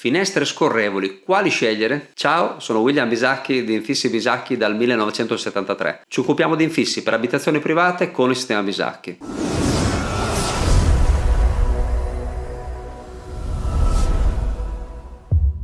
Finestre scorrevoli, quali scegliere? Ciao, sono William Bisacchi di Infissi Bisacchi dal 1973. Ci occupiamo di infissi per abitazioni private con il sistema Bisacchi.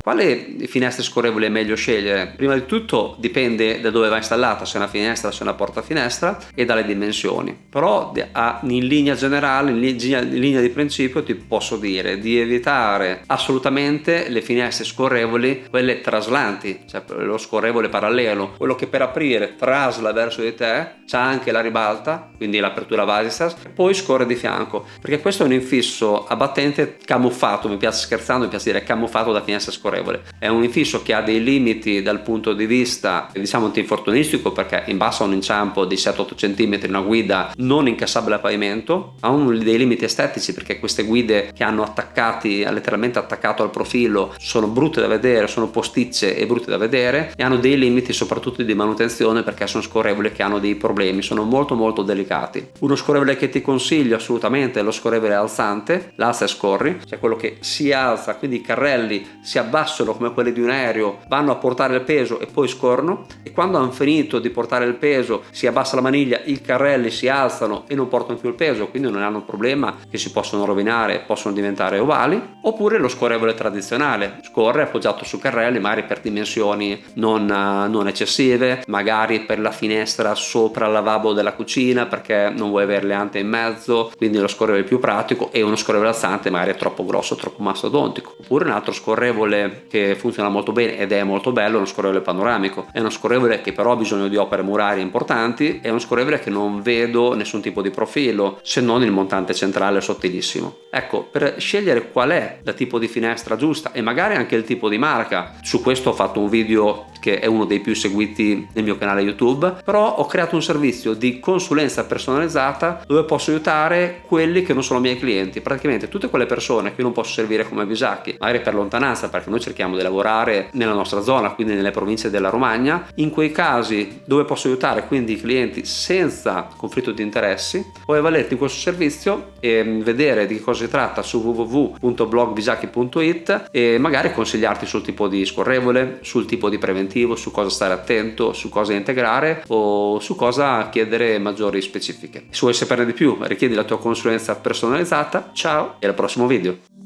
Quale finestra scorrevole è meglio scegliere? Prima di tutto dipende da dove va installata, se è una finestra, se è una porta finestra e dalle dimensioni. Però in linea generale, in linea di principio ti posso dire di evitare assolutamente le finestre scorrevoli, quelle traslanti, cioè lo scorrevole parallelo, quello che per aprire trasla verso di te, c'ha anche la ribalta, quindi l'apertura Vasistas, e poi scorre di fianco, perché questo è un infisso a battente camuffato, mi piace scherzando, mi piace dire camuffato da finestra scorrevole favorevole. È un infisso che ha dei limiti dal punto di vista diciamo antinfortunistico perché in basso ha un inciampo di 7-8 cm, una guida non incassabile a pavimento, ha un, dei limiti estetici perché queste guide che hanno attaccati, letteralmente attaccato al profilo, sono brutte da vedere, sono posticce e brutte da vedere e hanno dei limiti soprattutto di manutenzione perché sono scorrevoli che hanno dei problemi, sono molto molto delicati. Uno scorrevole che ti consiglio assolutamente è lo scorrevole alzante, l'alza e scorri, cioè quello che si alza, quindi i carrelli si abbassano abbassano come quelli di un aereo vanno a portare il peso e poi scorrono e quando hanno finito di portare il peso si abbassa la maniglia i carrelli si alzano e non portano più il peso quindi non hanno un problema che si possono rovinare possono diventare ovali oppure lo scorrevole tradizionale scorre appoggiato su carrelli magari per dimensioni non, non eccessive magari per la finestra sopra il lavabo della cucina perché non vuoi avere le ante in mezzo quindi lo scorrevole più pratico e uno scorrevole alzante magari è troppo grosso troppo mastodontico. Oppure un altro scorrevole che funziona molto bene ed è molto bello, uno scorrevole panoramico. È uno scorrevole che però ha bisogno di opere murarie importanti, è uno scorrevole che non vedo nessun tipo di profilo, se non il montante centrale sottilissimo. Ecco, per scegliere qual è la tipo di finestra giusta e magari anche il tipo di marca, su questo ho fatto un video che è uno dei più seguiti nel mio canale YouTube, però ho creato un servizio di consulenza personalizzata dove posso aiutare quelli che non sono miei clienti, praticamente tutte quelle persone che io non posso servire come bisacchi, magari per lontananza, perché noi cerchiamo di lavorare nella nostra zona, quindi nelle province della Romagna, in quei casi dove posso aiutare quindi i clienti senza conflitto di interessi, puoi avvalerti in questo servizio e vedere di cosa si tratta su www.blogbisacchi.it e magari consigliarti sul tipo di scorrevole, sul tipo di preventivo, su cosa stare attento, su cosa integrare o su cosa chiedere maggiori specifiche. Se vuoi saperne di più richiedi la tua consulenza personalizzata, ciao e al prossimo video!